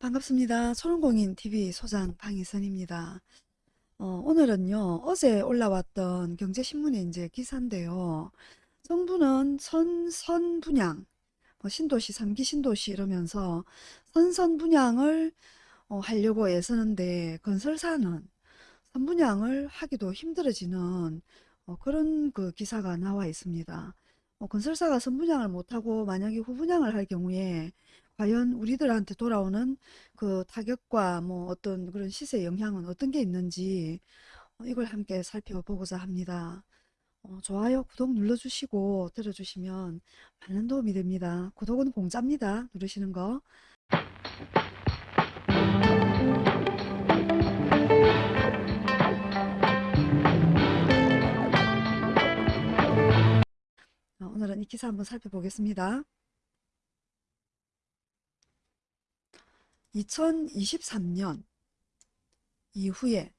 반갑습니다. 초롱공인TV 소장 방희선입니다. 어, 오늘은요, 어제 올라왔던 경제신문의 이제 기사인데요. 정부는 선, 선 분양, 뭐 신도시, 3기 신도시 이러면서 선선 분양을 어, 하려고 애쓰는데 건설사는 선 분양을 하기도 힘들어지는 어, 그런 그 기사가 나와 있습니다. 어, 건설사가 선 분양을 못하고 만약에 후분양을 할 경우에 과연 우리들한테 돌아오는 그 타격과 뭐 어떤 그런 시세 영향은 어떤 게 있는지 어, 이걸 함께 살펴보고자 합니다. 어, 좋아요, 구독 눌러주시고 들어주시면 많은 도움이 됩니다. 구독은 공짜입니다. 누르시는 거. 어, 오늘은 이 기사 한번 살펴보겠습니다. 2023년 이후에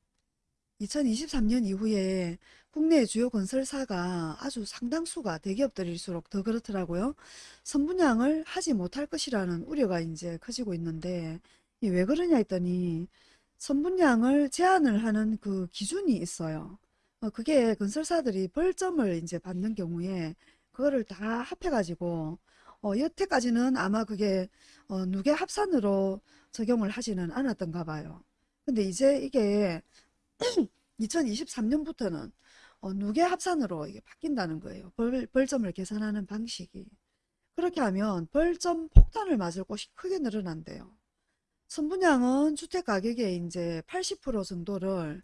2023년 이후에 국내 주요 건설사가 아주 상당수가 대기업들일수록 더 그렇더라고요. 선분양을 하지 못할 것이라는 우려가 이제 커지고 있는데 왜 그러냐 했더니 선분양을 제한을 하는 그 기준이 있어요. 어, 그게 건설사들이 벌점을 이제 받는 경우에 그거를 다 합해가지고 어, 여태까지는 아마 그게 어, 누계 합산으로 적용을 하지는 않았던가 봐요. 근데 이제 이게 2023년부터는 어, 누계 합산으로 이게 바뀐다는 거예요. 벌, 벌점을 계산하는 방식이. 그렇게 하면 벌점 폭탄을 맞을 곳이 크게 늘어난대요. 선분양은 주택 가격의 이제 80% 정도를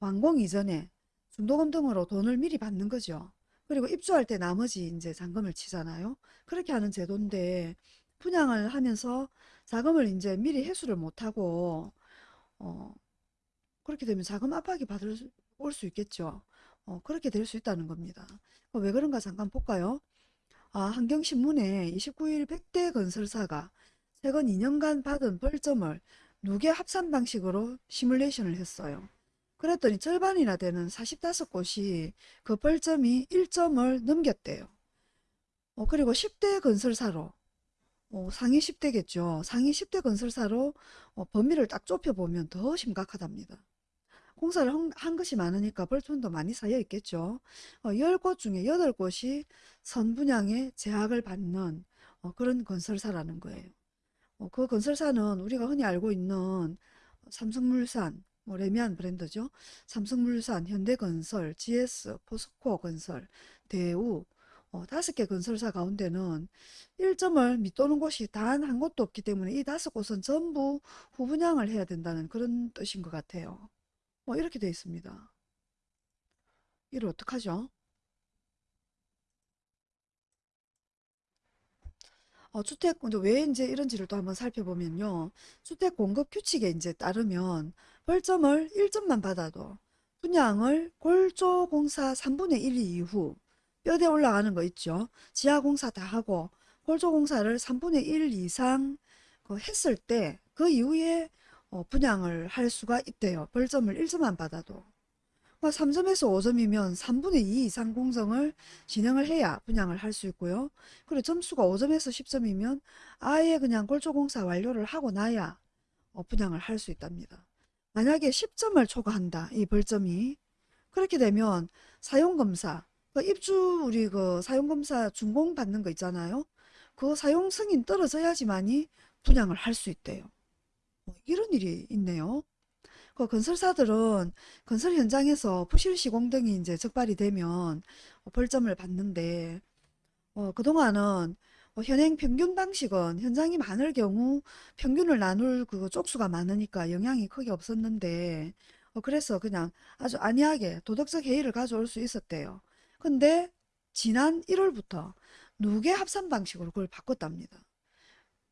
완공 이전에 중도금 등으로 돈을 미리 받는 거죠. 그리고 입주할 때 나머지 이제 잔금을 치잖아요. 그렇게 하는 제도인데 분양을 하면서 자금을 이제 미리 회수를 못하고 어 그렇게 되면 자금 압박이 받을 올 수 있겠죠. 어 그렇게 될 수 있다는 겁니다. 어, 왜 그런가 잠깐 볼까요? 아 한경신문에 29일 100대 건설사가 최근 2년간 받은 벌점을 누계 합산 방식으로 시뮬레이션을 했어요. 그랬더니 절반이나 되는 45곳이 그 벌점이 1점을 넘겼대요. 어, 그리고 10대 건설사로 어, 상위 10대겠죠. 상위 10대 건설사로 어, 범위를 딱 좁혀보면 더 심각하답니다. 공사를 한, 한 것이 많으니까 벌점도 많이 쌓여 있겠죠. 어, 10곳 중에 8곳이 선분양에 제약을 받는 어, 그런 건설사라는 거예요. 어, 그 건설사는 우리가 흔히 알고 있는 삼성물산, 뭐 레미안 브랜드죠. 삼성물산, 현대건설, GS, 포스코건설, 대우 어, 다섯 개 건설사 가운데는 1점을 밑도는 곳이 단 한 곳도 없기 때문에 이 다섯 곳은 전부 후분양을 해야 된다는 그런 뜻인 것 같아요. 뭐 이렇게 되어 있습니다. 이를 어떡하죠? 어, 주택, 왜 이제 이런지를 또 한번 살펴보면요. 주택 공급 규칙에 이제 따르면 벌점을 1점만 받아도 분양을 골조공사 3분의 1 이후 뼈대 올라가는 거 있죠. 지하공사 다 하고 골조공사를 3분의 1 이상 그 했을 때 그 이후에 어, 분양을 할 수가 있대요. 벌점을 1점만 받아도. 3점에서 뭐 5점이면 3분의 2 이상 공정을 진행을 해야 분양을 할 수 있고요. 그리고 점수가 5점에서 10점이면 아예 그냥 골조공사 완료를 하고 나야 어, 분양을 할 수 있답니다. 만약에 10점을 초과한다. 이 벌점이. 그렇게 되면 사용검사, 그 입주 우리 그 사용검사 준공 받는 거 있잖아요. 그 사용 승인 떨어져야지만이 분양을 할 수 있대요. 뭐 이런 일이 있네요. 그 건설사들은 건설 현장에서 부실 시공 등이 이제 적발이 되면 벌점을 받는데 어, 그동안은 어, 현행 평균 방식은 현장이 많을 경우 평균을 나눌 그 쪽수가 많으니까 영향이 크게 없었는데 어, 그래서 그냥 아주 안이하게 도덕적 해이를 가져올 수 있었대요. 근데 지난 1월부터 누계 합산 방식으로 그걸 바꿨답니다.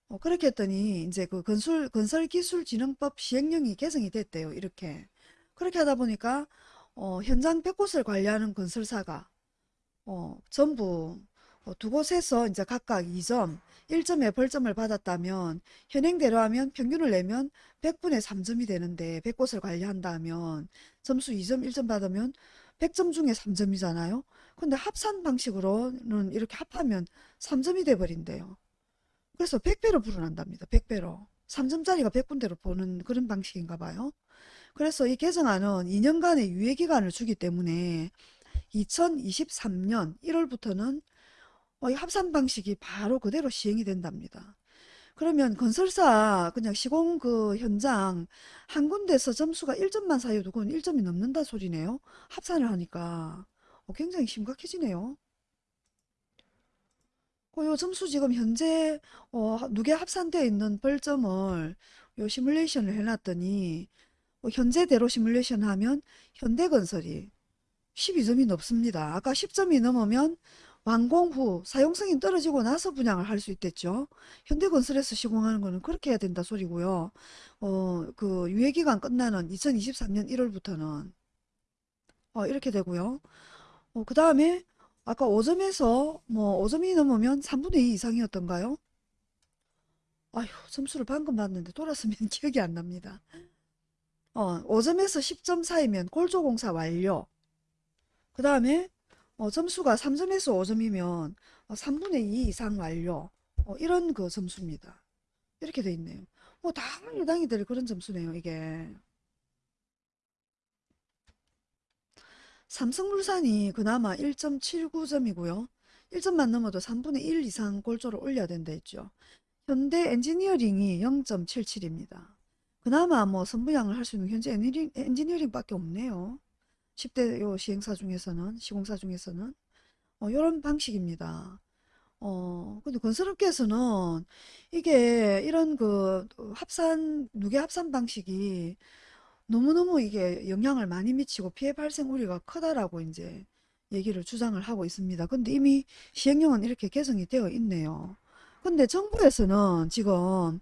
어, 그렇게 했더니 이제 그 건설 건설기술진흥법 시행령이 개정이 됐대요. 이렇게 그렇게 하다 보니까 어, 현장 100곳을 관리하는 건설사가 어, 전부 어, 두 곳에서 이제 각각 2점, 1점의 벌점을 받았다면 현행대로 하면 평균을 내면 100분의 3점이 되는데 100곳을 관리한다면 점수 2점, 1점 받으면 100점 중에 3점이잖아요. 근데 합산 방식으로는 이렇게 합하면 3점이 돼버린대요. 그래서 100배로 불어난답니다. 100배로. 3점짜리가 100군데로 보는 그런 방식인가 봐요. 그래서 이 개정안은 2년간의 유예기간을 주기 때문에 2023년 1월부터는 이 합산 방식이 바로 그대로 시행이 된답니다. 그러면 건설사 그냥 시공 그 현장 한 군데서 점수가 1점만 사이도 그건 1점이 넘는다 소리네요. 합산을 하니까 어, 굉장히 심각해지네요. 그요 점수 지금 현재 어, 누계 합산되어 있는 벌점을 요 시뮬레이션을 해놨더니 어, 현재대로 시뮬레이션 하면 현대건설이 12점이 넘습니다. 아까 10점이 넘으면 완공 후 사용성이 떨어지고 나서 분양을 할 수 있댔죠. 현대건설에서 시공하는 거는 그렇게 해야 된다 소리고요. 어, 그 유예기간 끝나는 2023년 1월부터는 어, 이렇게 되고요. 어, 그 다음에 아까 5점에서 뭐 5점이 넘으면 3분의 2 이상이었던가요? 아휴 점수를 방금 봤는데 돌았으면 기억이 안 납니다. 어, 5점에서 10점 사이면 골조공사 완료. 그 다음에 어, 점수가 3점에서 5점이면 3분의 2 이상 완료. 어, 이런 그 점수입니다. 이렇게 돼 있네요. 뭐다 해당이 될 그런 점수네요, 이게. 삼성물산이 그나마 1.79점이고요. 1점만 넘어도 3분의 1 이상 골조를 올려야 된다 했죠. 현대 엔지니어링이 0.77입니다. 그나마 뭐 선분양을 할 수 있는 현대 엔지니어링, 엔지니어링밖에 없네요. 10대 요 시행사 중에서는 시공사 중에서는 어, 이런 방식입니다. 어, 근데 건설업계에서는 이게 이런 그 합산 누계 합산 방식이 너무너무 이게 영향을 많이 미치고 피해 발생 우려가 크다라고 이제 얘기를 주장을 하고 있습니다. 근데 이미 시행령은 이렇게 개정이 되어 있네요. 근데 정부에서는 지금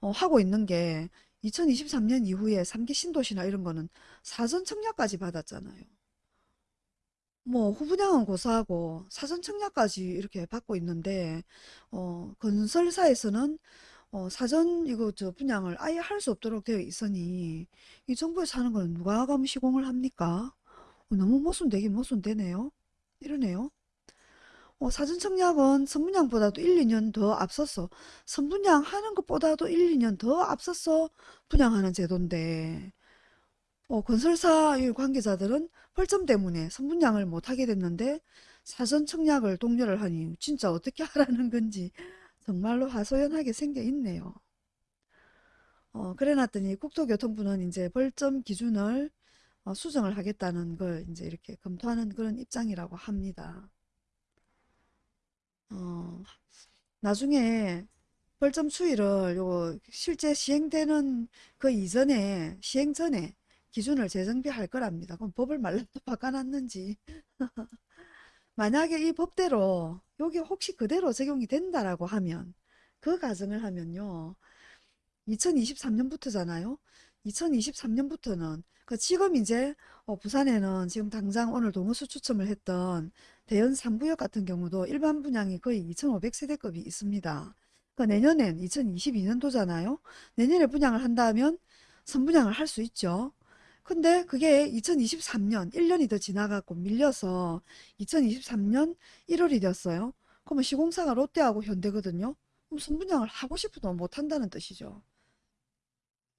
어, 하고 있는 게 2023년 이후에 3기 신도시나 이런 거는 사전 청약까지 받았잖아요. 뭐 후분양은 고사하고 사전 청약까지 이렇게 받고 있는데 어, 건설사에서는 어, 사전 이거 저 분양을 아예 할 수 없도록 되어 있으니 이 정부에서 하는 거는 누가 가면 시공을 합니까? 어, 너무 모순되긴 모순되네요. 이러네요. 어, 사전 청약은 선분양보다도 1, 2년 더 앞서서 선분양 하는 것보다도 1, 2년 더 앞서서 분양하는 제도인데 어, 건설사 일 관계자들은 벌점 때문에 선분양을 못하게 됐는데 사전 청약을 독려를 하니 진짜 어떻게 하라는 건지 정말로 하소연하게 생겨 있네요. 어, 그래 놨더니 국토교통부는 이제 벌점 기준을 어, 수정을 하겠다는 걸 이제 이렇게 검토하는 그런 입장이라고 합니다. 어, 나중에 벌점 추이를 요 실제 시행되는 그 이전에 시행 전에 기준을 재정비할 거랍니다. 그럼 법을 또 바꿔놨는지. 만약에 이 법대로 여기 혹시 그대로 적용이 된다라고 하면 그 가정을 하면요. 2023년부터잖아요. 2023년부터는 그 지금 이제 어, 부산에는 지금 당장 오늘 동호수 추첨을 했던 대연 3구역 같은 경우도 일반 분양이 거의 2500세대급이 있습니다. 그 내년엔 2022년도잖아요. 내년에 분양을 한다면 선분양을 할 수 있죠. 근데 그게 2023년 1년이 더 지나가고 밀려서 2023년 1월이 되었어요. 그러면 시공사가 롯데하고 현대거든요. 그럼 선분양을 하고 싶어도 못한다는 뜻이죠.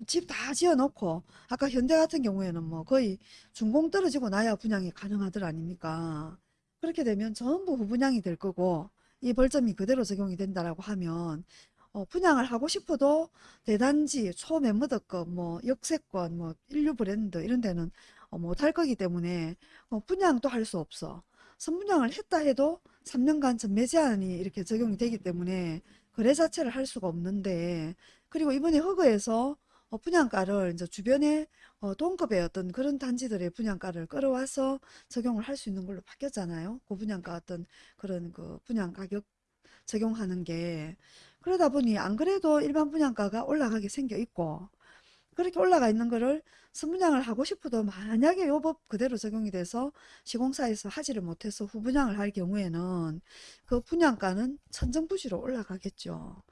집 다 지어놓고 아까 현대 같은 경우에는 뭐 거의 준공 떨어지고 나야 분양이 가능하들 아닙니까? 그렇게 되면 전부 후분양이 될 거고 이 벌점이 그대로 적용이 된다라고 하면 어, 분양을 하고 싶어도 대단지 초매무드급 뭐 역세권 뭐 인류 브랜드 이런 데는 어, 못할 거기 때문에 어, 분양도 할 수 없어. 선분양을 했다 해도 3년간 전매 제한이 이렇게 적용이 되기 때문에 거래 자체를 할 수가 없는데 그리고 이번에 허그에서 어, 분양가를 이제 주변에 어, 동급의 어떤 그런 단지들의 분양가를 끌어와서 적용을 할 수 있는 걸로 바뀌었잖아요. 고분양가 어떤 그런 그 분양 가격 적용하는 게 그러다 보니 안 그래도 일반 분양가가 올라가게 생겨 있고 그렇게 올라가 있는 거를 선분양을 하고 싶어도 만약에 요법 그대로 적용이 돼서 시공사에서 하지를 못해서 후분양을 할 경우에는 그 분양가는 천정부지로 올라가겠죠.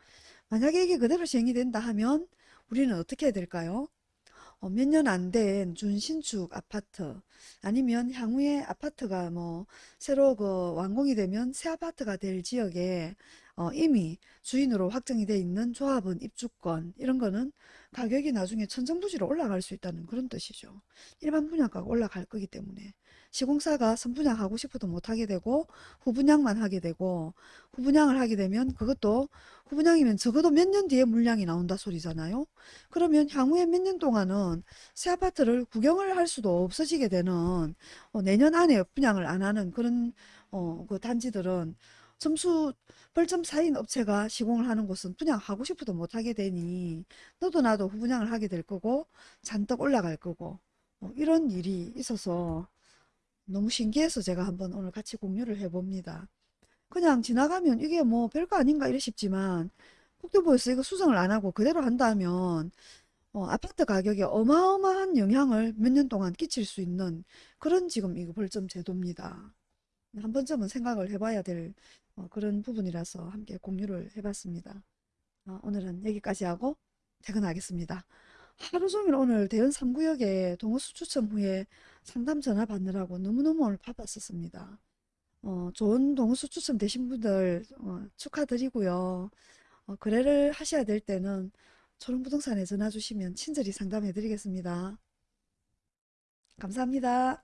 만약에 이게 그대로 시행이 된다 하면 우리는 어떻게 해야 될까요? 어, 몇년 안 된 준신축 아파트 아니면 향후에 아파트가 뭐 새로 그 완공이 되면 새 아파트가 될 지역에 어, 이미 주인으로 확정이 돼 있는 조합원 입주권 이런 거는 가격이 나중에 천정부지로 올라갈 수 있다는 그런 뜻이죠. 일반 분양가가 올라갈 거기 때문에 시공사가 선분양 하고 싶어도 못하게 되고 후분양만 하게 되고 후분양을 하게 되면 그것도 후분양이면 적어도 몇 년 뒤에 물량이 나온다 소리잖아요. 그러면 향후에 몇 년 동안은 새 아파트를 구경을 할 수도 없어지게 되는 어, 내년 안에 분양을 안 하는 그런 어, 그 단지들은 점수 벌점 4인 업체가 시공을 하는 곳은 분양하고 싶어도 못하게 되니 너도 나도 후분양을 하게 될 거고 잔뜩 올라갈 거고 어, 이런 일이 있어서 너무 신기해서 제가 한번 오늘 같이 공유를 해봅니다. 그냥 지나가면 이게 뭐 별거 아닌가 이래 싶지만 국토부에서 이거 수정을 안 하고 그대로 한다면 어, 아파트 가격에 어마어마한 영향을 몇 년 동안 끼칠 수 있는 그런 지금 이거 벌점 제도입니다. 한 번쯤은 생각을 해봐야 될 어, 그런 부분이라서 함께 공유를 해봤습니다. 어, 오늘은 여기까지 하고 퇴근하겠습니다. 하루 종일 오늘 대연 3구역에 동호수 추첨 후에 상담 전화 받느라고 너무너무 오늘 바빴었습니다. 어, 좋은 동호수 추첨 되신 분들 어, 축하드리고요. 어, 거래를 하셔야 될 때는 초롱부동산에 전화 주시면 친절히 상담해 드리겠습니다. 감사합니다.